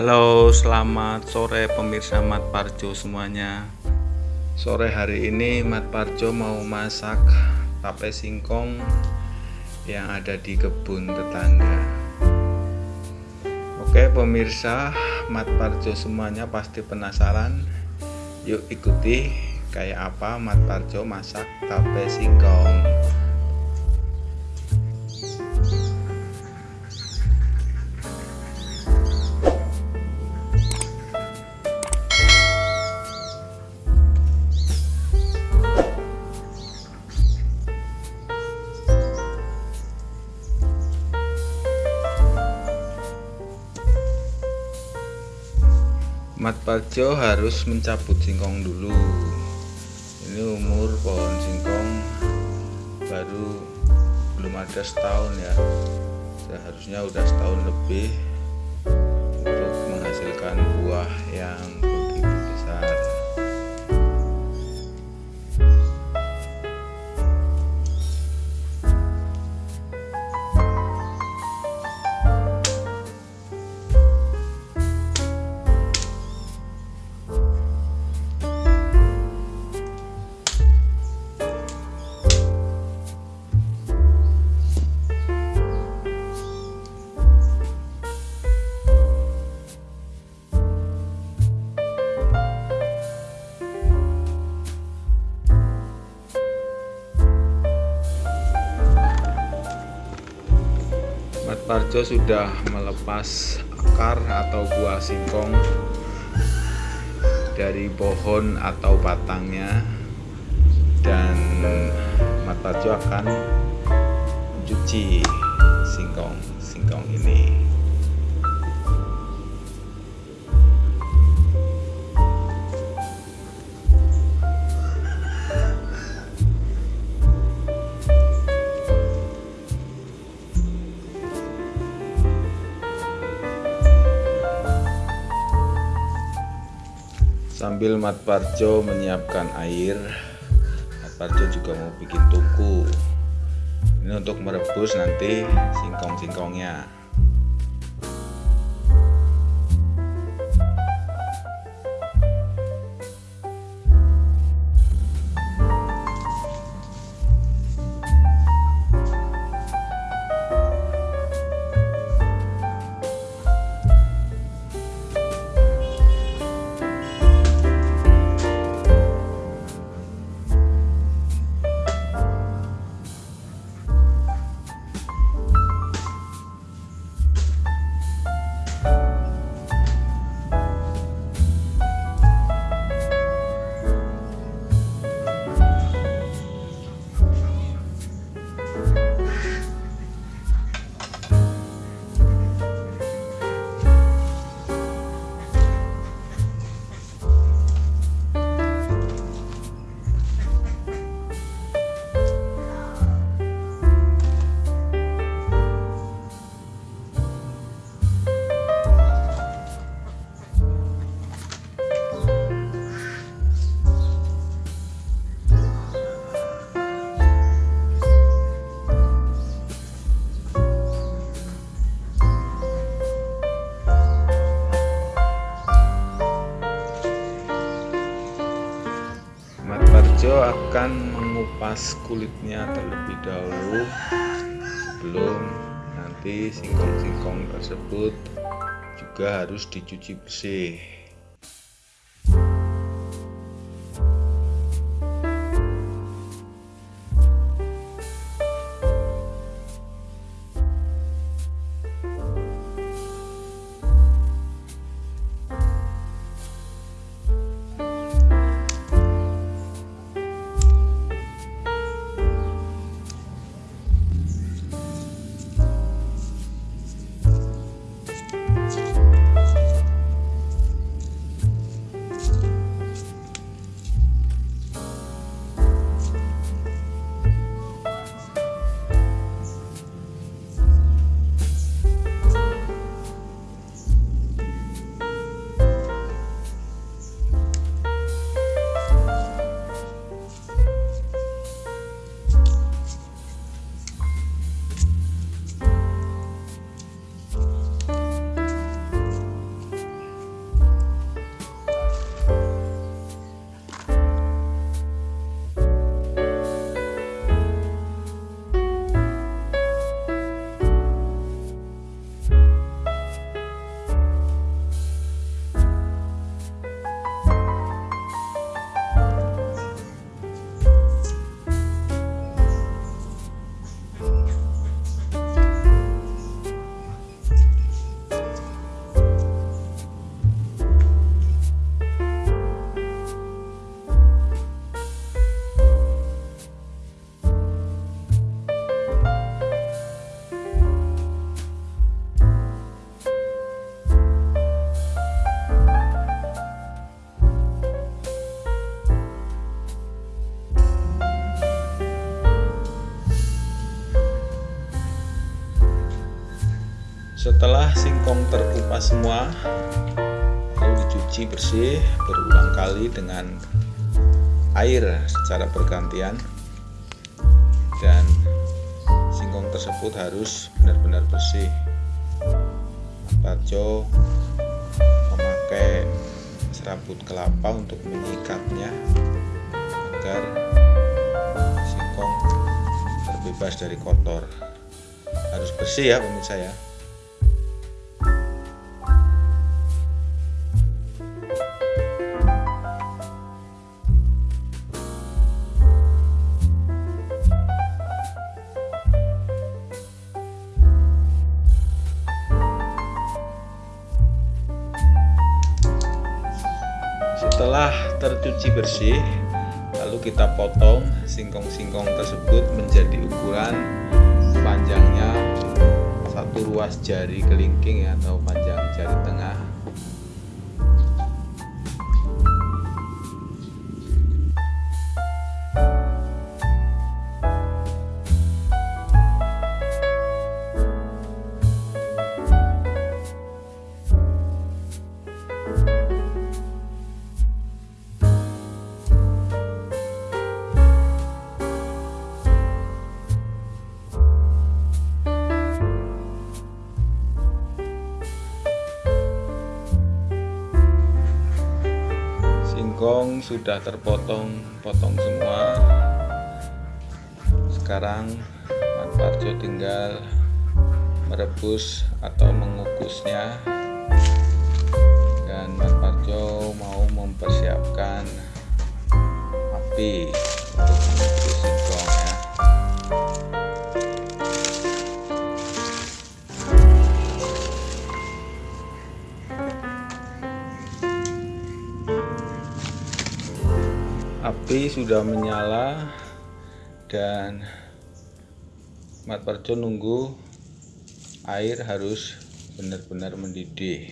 Halo selamat sore pemirsa Mat Parjo semuanya. Sore hari ini Mat Parjo mau masak tape singkong yang ada di kebun tetangga. Oke pemirsa Mat Parjo semuanya pasti penasaran. Yuk ikuti kayak apa Mat Parjo masak tape singkong Mat Parjo harus mencabut singkong dulu. Ini umur pohon singkong baru belum ada setahun ya. Seharusnya udah setahun lebih untuk menghasilkan buah yang Parjo sudah melepas akar atau buah singkong dari pohon atau batangnya dan Mat Parjo akan mencuci singkong singkong ini sambil Mat Parjo menyiapkan air Mat Parjo juga mau bikin tuku. Ini untuk merebus nanti singkong-singkongnya Akan mengupas kulitnya terlebih dahulu sebelum nanti singkong-singkong tersebut juga harus dicuci bersih setelah singkong terkupas semua lalu dicuci bersih berulang kali dengan air secara bergantian. Dan singkong tersebut harus benar-benar bersih. Parjo memakai serabut kelapa untuk mengikatnya agar singkong terbebas dari kotor. Harus bersih ya pemirsa ya setelah tercuci bersih lalu kita potong singkong-singkong tersebut menjadi ukuran panjangnya satu ruas jari kelingking ya, atau panjang jari tengah sudah terpotong-potong semua. Sekarang Mas Parjo tinggal merebus atau mengukusnya. Dan Mas Parjo mau mempersiapkan api api sudah menyala dan Mat Parjo nunggu air harus benar-benar mendidih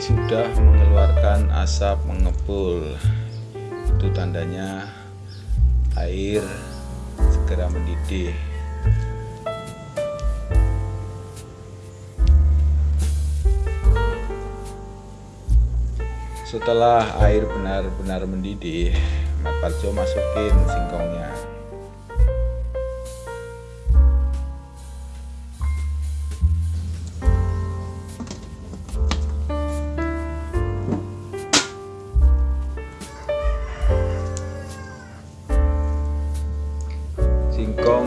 sudah mengeluarkan asap mengepul. Itu tandanya air segera mendidih. Setelah air benar-benar mendidih Mat Parjo masukin singkongnya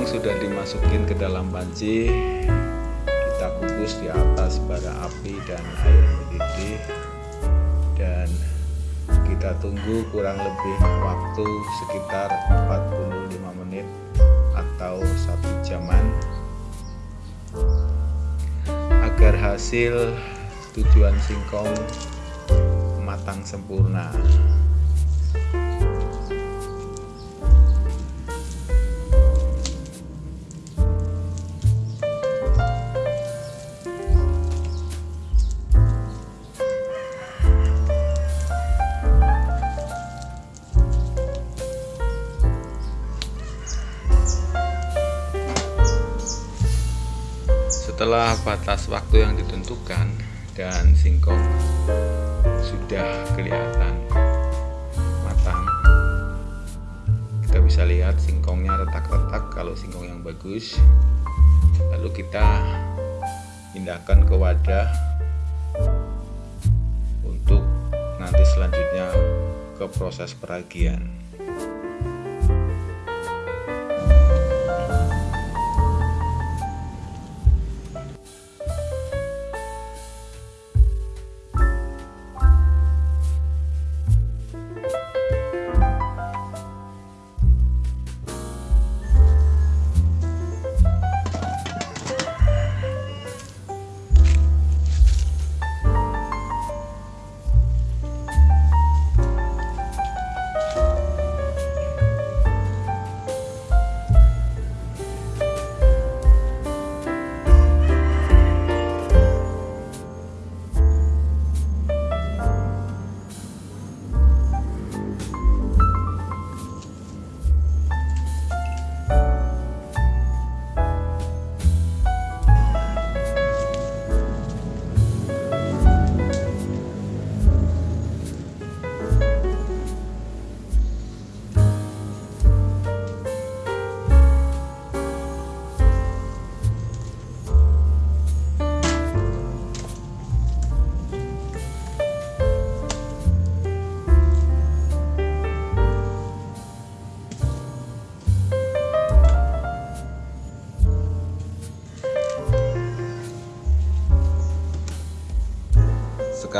singkong sudah dimasukin ke dalam panci kita kukus di atas bara api dan air mendidih. Dan kita tunggu kurang lebih waktu sekitar 45 menit atau satu jaman. Agar hasil tujuan singkong matang sempurna setelah batas waktu yang ditentukan dan singkong sudah kelihatan matang kita bisa lihat singkongnya retak-retak. Kalau singkong yang bagus lalu kita pindahkan ke wadah untuk nanti selanjutnya ke proses peragian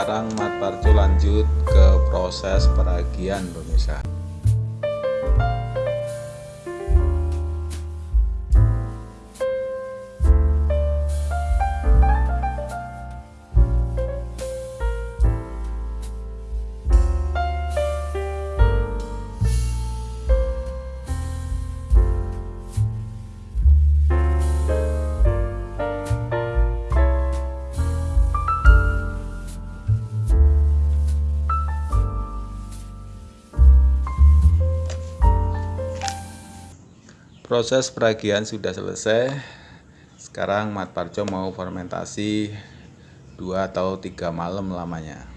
sekarang Mat lanjut ke proses peragian pemirsa proses peragian sudah selesai. Sekarang Mat Parjo mau fermentasi dua atau tiga malam lamanya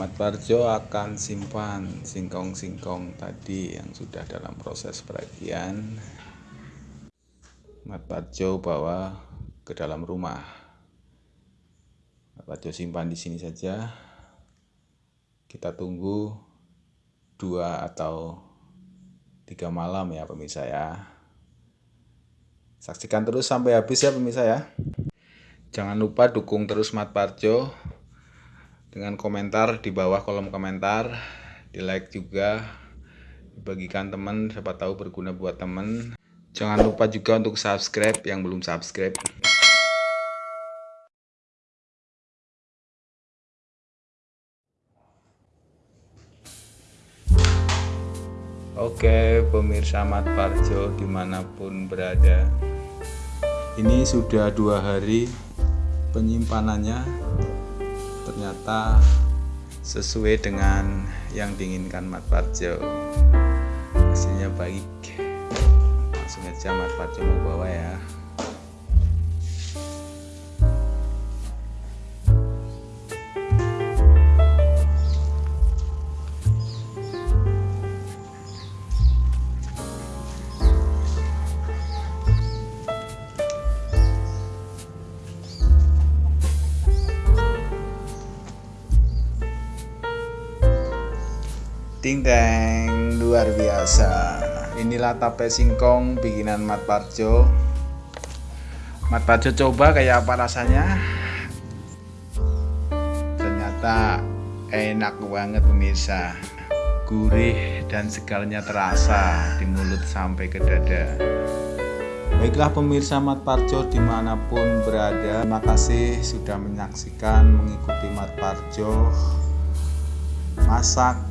Mat Parjo akan simpan singkong-singkong tadi yang sudah dalam proses peragian. Mat Parjo bawa ke dalam rumah. Mat Parjo simpan di sini saja. Kita tunggu dua atau tiga malam ya pemirsa ya. Saksikan terus sampai habis ya pemirsa ya. Jangan lupa dukung terus Mat Parjo dengan komentar di bawah kolom komentar di like juga dibagikan teman siapa tahu berguna buat teman. Jangan lupa juga untuk subscribe yang belum subscribe. Oke pemirsa Mat Parjo di mana pun berada. Ini sudah dua hari penyimpanannya ternyata sesuai dengan yang diinginkan Mat Parjo. Hasilnya baik. Langsung aja Mat Parjo mau bawa ya Ting teng luar biasa. Inilah tape singkong bikinan Mat Parjo. Mat Parjo coba kayak apa rasanya. Ternyata enak banget pemirsa. Gurih dan segalanya terasa di mulut sampai ke dada. Baiklah pemirsa Mat Parjo di mana pun berada Terima kasih sudah menyaksikan mengikuti Mat Parjo Masak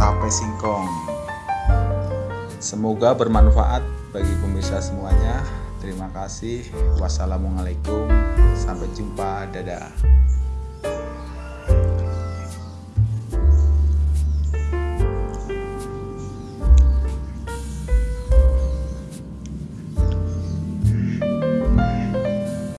tape singkong. Semoga bermanfaat bagi pemirsa semuanya. Terima kasih. Wassalamualaikum. Sampai jumpa. Dadah.